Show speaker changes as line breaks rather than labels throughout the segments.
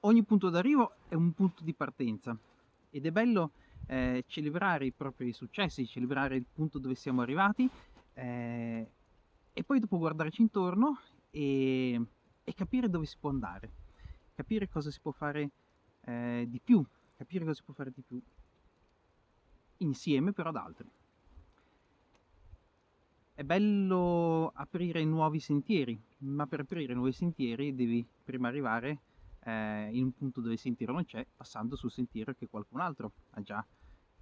ogni punto d'arrivo è un punto di partenza ed è bello eh, celebrare i propri successi, celebrare il punto dove siamo arrivati eh, e poi dopo guardarci intorno e, e, capire dove si può andare, capire cosa si può fare eh, di più, capire cosa si può fare di più insieme però ad altri. È bello aprire nuovi sentieri, ma per aprire nuovi sentieri devi prima arrivare eh, in un punto dove il sentiero non c'è, passando sul sentiero che qualcun altro ha già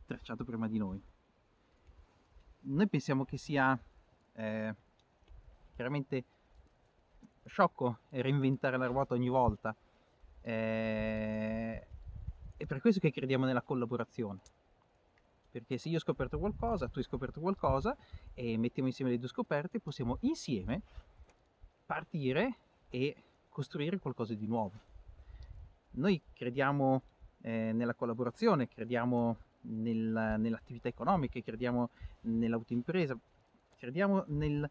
tracciato prima di noi. Noi pensiamo che sia eh, chiaramente sciocco reinventare la ruota ogni volta, eh, è per questo che crediamo nella collaborazione. Perché se io ho scoperto qualcosa, tu hai scoperto qualcosa e mettiamo insieme le due scoperte, possiamo insieme partire e costruire qualcosa di nuovo. Noi crediamo eh, nella collaborazione, crediamo nel, nell'attività economica, crediamo nell'autoimpresa, crediamo nel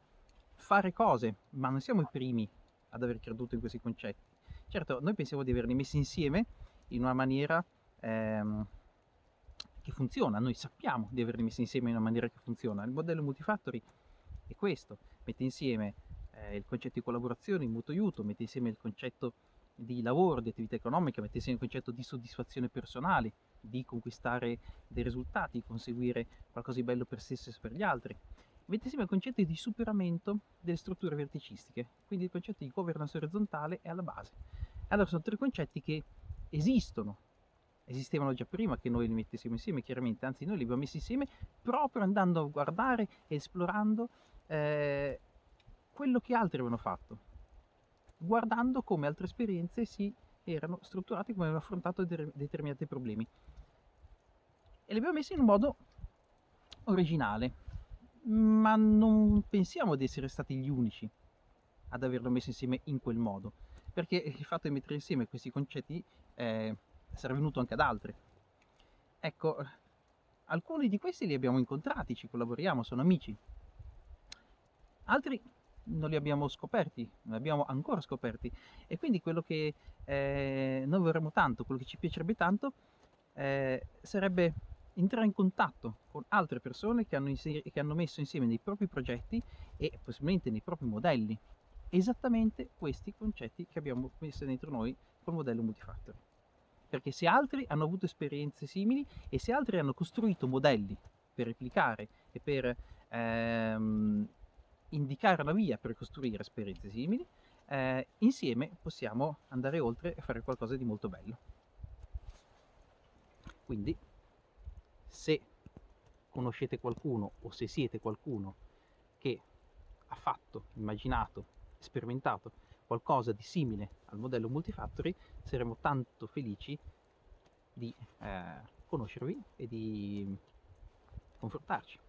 fare cose, ma non siamo i primi ad aver creduto in questi concetti. Certo, noi pensiamo di averli messi insieme in una maniera ehm, che funziona, noi sappiamo di averli messi insieme in una maniera che funziona. Il modello multifactory è questo, mette insieme eh, il concetto di collaborazione, il mutuo aiuto, mette insieme il concetto di lavoro, di attività economica, mette insieme il concetto di soddisfazione personale, di conquistare dei risultati, conseguire qualcosa di bello per se stesso e per gli altri. Mette insieme il concetto di superamento delle strutture verticistiche, quindi il concetto di governance orizzontale è alla base. Allora sono tre concetti che esistono, esistevano già prima che noi li mettessimo insieme, chiaramente, anzi noi li abbiamo messi insieme proprio andando a guardare e esplorando eh, quello che altri avevano fatto, guardando come altre esperienze si erano strutturate, come avevano affrontato de determinati problemi. E li abbiamo messi in un modo originale, ma non pensiamo di essere stati gli unici ad averlo messo insieme in quel modo, perché il fatto di mettere insieme questi concetti eh, sarà venuto anche ad altri. Ecco, alcuni di questi li abbiamo incontrati, ci collaboriamo, sono amici. Altri non li abbiamo scoperti, non li abbiamo ancora scoperti e quindi quello che eh, noi vorremmo tanto, quello che ci piacerebbe tanto eh, sarebbe entrare in contatto con altre persone che hanno, che hanno messo insieme nei propri progetti e possibilmente nei propri modelli esattamente questi concetti che abbiamo messo dentro noi col modello multifactory. Perché se altri hanno avuto esperienze simili e se altri hanno costruito modelli per replicare e per ehm, indicare la via per costruire esperienze simili, eh, insieme possiamo andare oltre e fare qualcosa di molto bello. Quindi, se conoscete qualcuno o se siete qualcuno che ha fatto, immaginato, sperimentato qualcosa di simile al modello multifactory, saremo tanto felici di eh, conoscervi e di confrontarci.